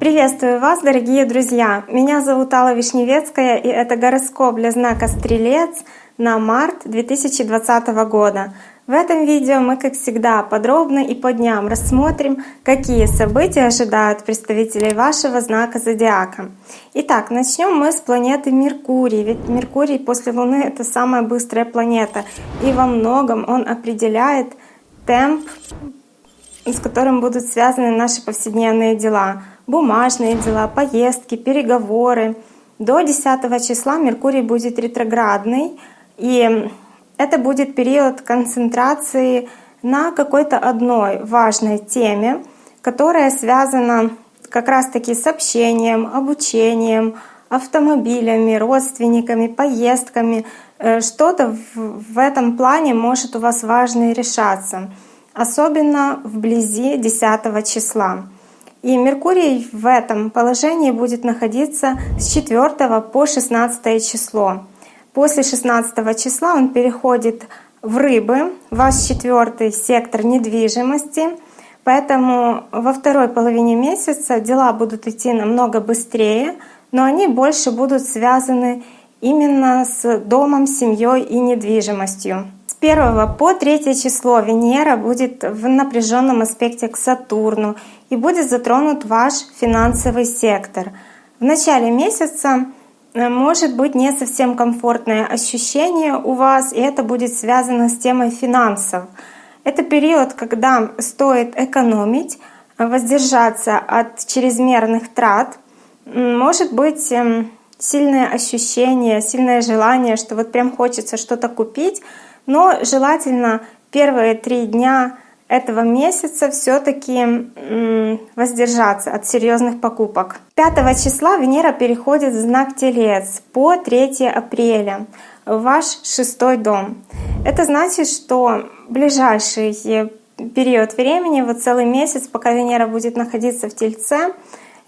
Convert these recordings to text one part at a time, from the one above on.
Приветствую вас, дорогие друзья! Меня зовут Алла Вишневецкая, и это гороскоп для знака Стрелец на март 2020 года. В этом видео мы, как всегда, подробно и по дням рассмотрим, какие события ожидают представителей вашего знака Зодиака. Итак, начнем мы с планеты Меркурий, ведь Меркурий после Луны — это самая быстрая планета, и во многом он определяет темп, с которым будут связаны наши повседневные дела, бумажные дела, поездки, переговоры. До 10 числа Меркурий будет ретроградный, и это будет период концентрации на какой-то одной важной теме, которая связана как раз-таки с общением, обучением, автомобилями, родственниками, поездками. Э, что-то в этом плане может у вас важное решаться, особенно вблизи 10 числа. И Меркурий в этом положении будет находиться с 4 по 16 число. После 16 числа он переходит в рыбы, ваш четвертый сектор недвижимости. Поэтому во второй половине месяца дела будут идти намного быстрее, но они больше будут связаны именно с домом, семьей и недвижимостью. С 1 по 3 число Венера будет в напряженном аспекте к Сатурну и будет затронут ваш финансовый сектор. В начале месяца Э, может быть не совсем комфортное ощущение у вас, и это будет связано с темой финансов. Это период, когда стоит экономить, воздержаться от чрезмерных трат. Может быть эм, сильное ощущение, сильное желание, что вот прям хочется что-то купить, но желательно первые три дня этого месяца все-таки воздержаться от серьезных покупок. 5 числа Венера переходит в знак Телец по 3 апреля в ваш шестой дом. Это значит, что ближайший период времени, вот целый месяц, пока Венера будет находиться в Тельце,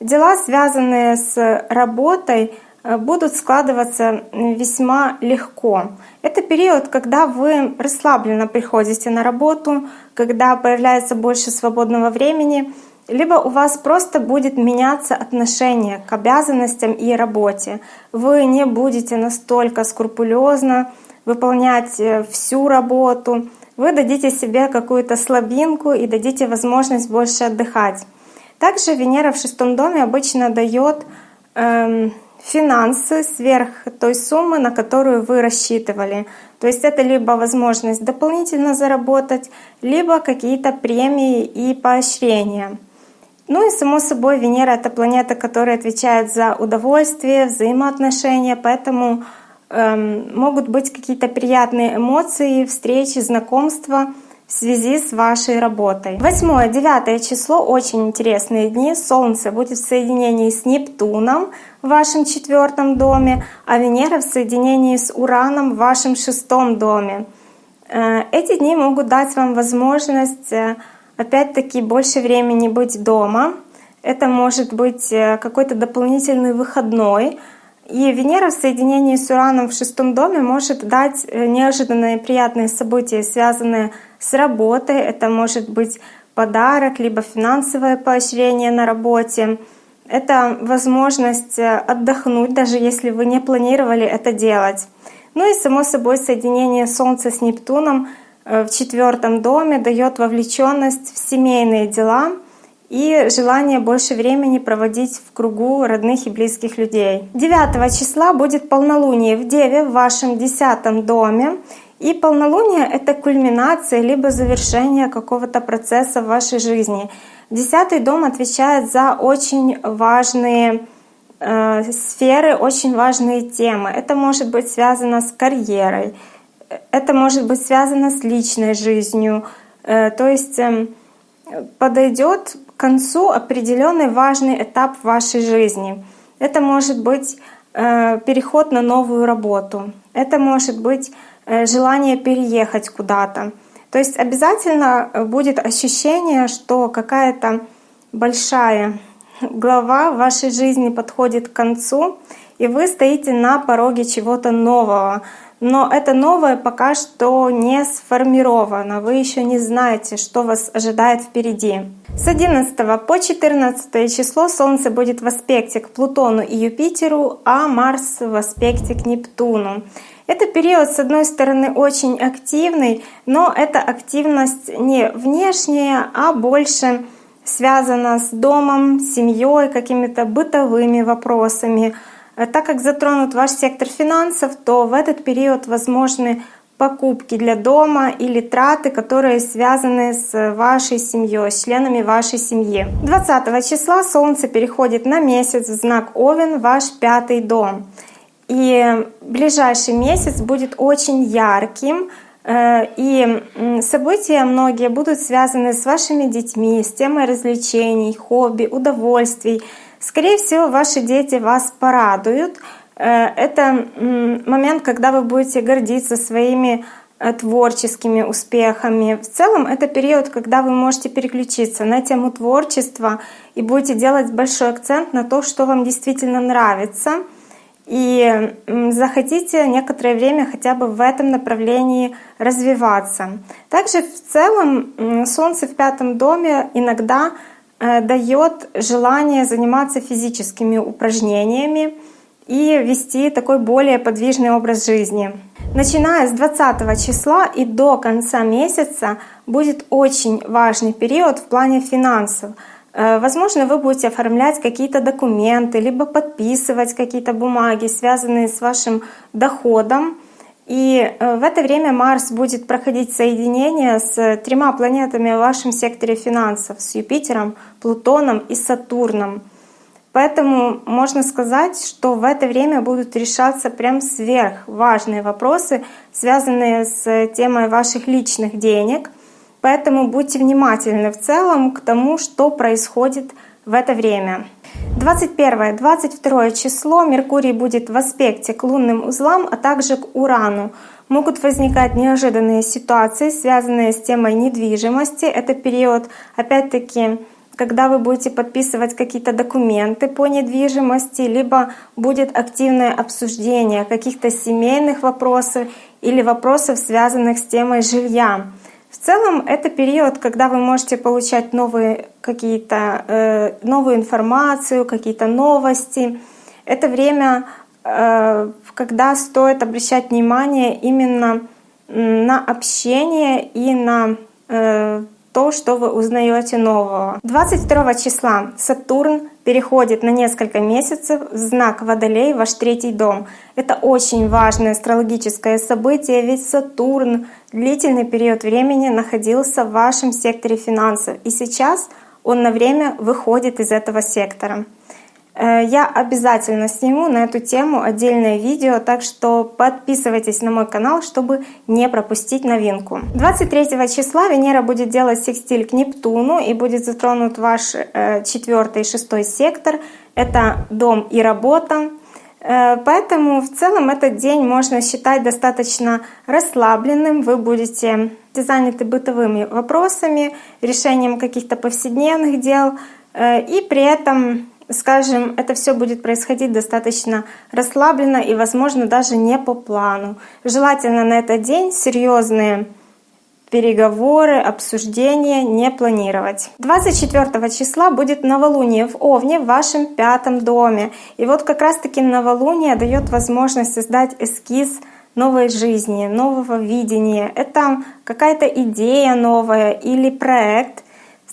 дела, связанные с работой, Э, будут складываться весьма легко. Это период, когда вы расслабленно приходите на работу, когда появляется больше свободного времени, либо у вас просто будет меняться отношение к обязанностям и работе. Вы не будете настолько скрупулезно выполнять э, всю работу, вы дадите себе какую-то слабинку и дадите возможность больше отдыхать. Также Венера в шестом доме обычно дает эм, финансы сверх той суммы, на которую вы рассчитывали. То есть это либо возможность дополнительно заработать, либо какие-то премии и поощрения. Ну и само собой Венера — это планета, которая отвечает за удовольствие, взаимоотношения, поэтому эм, могут быть какие-то приятные эмоции, встречи, знакомства — в связи с вашей работой. 8-9 число очень интересные дни. Солнце будет в соединении с Нептуном в вашем четвертом доме, а Венера в соединении с Ураном в вашем шестом доме. Э, эти дни могут дать вам возможность э, опять-таки больше времени быть дома. Это может быть э, какой-то дополнительный выходной, и Венера в соединении с Ураном в шестом доме может дать неожиданные приятные события, связанные с работой. Это может быть подарок, либо финансовое поощрение на работе. Это возможность э, отдохнуть, даже если вы не планировали это делать. Ну и само собой соединение Солнца с Нептуном э, в четвертом доме дает вовлеченность в семейные дела и желание больше времени проводить в кругу родных и близких людей. 9 числа будет полнолуние в Деве в вашем десятом доме. И полнолуние — это кульминация либо завершение какого-то процесса в вашей жизни. Десятый дом отвечает за очень важные э, сферы, очень важные темы. Это может быть связано с карьерой, это может быть связано с личной жизнью. Э, то есть э, подойдет к концу определенный важный этап в вашей жизни. Это может быть э, переход на новую работу. Это может быть желание переехать куда-то. То есть обязательно э, будет ощущение, что какая-то большая глава вашей жизни подходит к концу, и вы стоите на пороге чего-то нового. но это новое пока что не сформировано, вы еще не знаете, что вас ожидает впереди. С 11 по 14 число Солнце будет в аспекте к Плутону и Юпитеру, а Марс в аспекте к Нептуну. Это период, с одной стороны, очень активный, но эта активность не внешняя, а больше связана с домом, семьей, какими-то бытовыми вопросами. Так как затронут ваш сектор финансов, то в этот период возможны покупки для дома или траты, которые связаны с вашей семьей, с членами вашей семьи. 20 числа Солнце переходит на месяц в знак Овен, ваш пятый дом. И ближайший месяц будет очень ярким, э, и события многие будут связаны с вашими детьми, с темой развлечений, хобби, удовольствий. Скорее всего, ваши дети вас порадуют. Э, это момент, когда вы будете гордиться своими э, творческими успехами. В целом это период, когда вы можете переключиться на тему творчества и будете делать большой акцент на то, что вам действительно нравится — и захотите некоторое время хотя бы в этом направлении развиваться. Также в целом Солнце в пятом доме иногда э, дает желание заниматься физическими упражнениями и вести такой более подвижный образ жизни. Начиная с 20 числа и до конца месяца будет очень важный период в плане финансов — возможно, вы будете оформлять какие-то документы, либо подписывать какие-то бумаги, связанные с вашим доходом. И э, в это время Марс будет проходить соединение с тремя планетами в вашем секторе финансов, с Юпитером, Плутоном и Сатурном. Поэтому можно сказать, что в это время будут решаться прям сверхважные вопросы, связанные с темой ваших личных денег — Поэтому будьте внимательны в целом к тому, что происходит в это время. 21-22 число Меркурий будет в аспекте к лунным узлам, а также к Урану. Могут возникать неожиданные ситуации, связанные с темой недвижимости. Это период, опять-таки, когда вы будете подписывать какие-то документы по недвижимости, либо будет активное обсуждение каких-то семейных вопросов или вопросов, связанных с темой жилья. В целом это период, когда вы можете получать новые какие-то э, новую информацию, какие-то новости. Это время, э, когда стоит обращать внимание именно на общение и на э, то, что вы узнаете нового. 22 числа Сатурн переходит на несколько месяцев в знак Водолей, ваш третий дом. Это очень важное астрологическое событие, ведь Сатурн длительный период времени находился в вашем секторе финансов, и сейчас он на время выходит из этого сектора. Э, я обязательно сниму на эту тему отдельное видео, так что подписывайтесь на мой канал, чтобы не пропустить новинку. 23 числа Венера будет делать секстиль к Нептуну и будет затронут ваш э, четвертый и шестой сектор. Это дом и работа. Э, поэтому в целом этот день можно считать достаточно расслабленным. Вы будете заняты бытовыми вопросами, решением каких-то повседневных дел. И при этом скажем, это все будет происходить достаточно расслабленно и, возможно, даже не по плану. Желательно на этот день серьезные переговоры, обсуждения не планировать. 24 числа будет новолуние в Овне в вашем пятом доме. И вот как раз-таки новолуние дает возможность создать эскиз новой жизни, нового видения. Это какая-то идея новая или проект,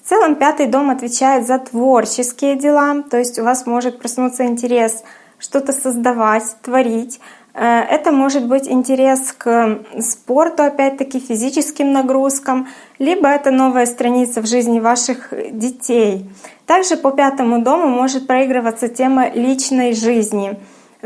в целом пятый дом отвечает за творческие дела, то есть у вас может проснуться интерес что-то создавать, творить. Э, это может быть интерес к спорту, опять-таки физическим нагрузкам, либо это новая страница в жизни ваших детей. Также по пятому дому может проигрываться тема личной жизни.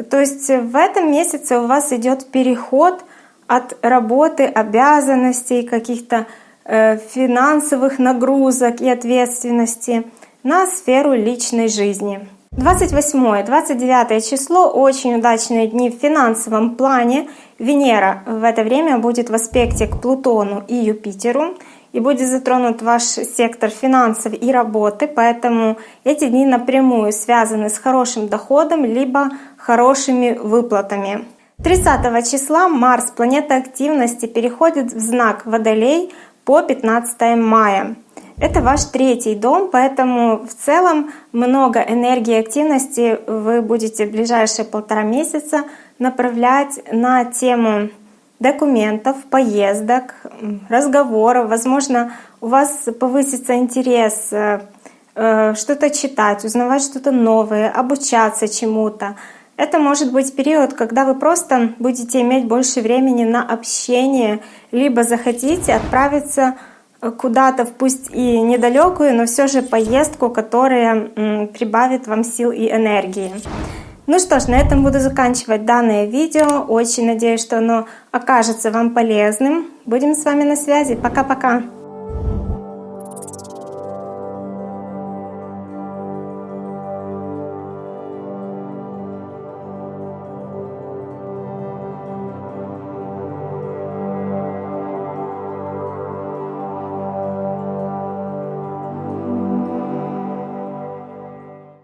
То есть в этом месяце у вас идет переход от работы, обязанностей, каких-то финансовых нагрузок и ответственности на сферу личной жизни. 28-29 число — очень удачные дни в финансовом плане. Венера в это время будет в аспекте к Плутону и Юпитеру и будет затронут ваш сектор финансов и работы, поэтому эти дни напрямую связаны с хорошим доходом либо хорошими выплатами. 30 числа Марс, планета активности, переходит в знак Водолей по 15 мая. Это ваш третий дом, поэтому в целом много энергии и активности вы будете в ближайшие полтора месяца направлять на тему документов, поездок, разговоров. Возможно, у вас повысится интерес э, э, что-то читать, узнавать что-то новое, обучаться чему-то. Это может быть период, когда вы просто будете иметь больше времени на общение, либо захотите отправиться куда-то, пусть и недалекую, но все же поездку, которая прибавит вам сил и энергии. Ну что ж, на этом буду заканчивать данное видео. Очень надеюсь, что оно окажется вам полезным. Будем с вами на связи. Пока-пока!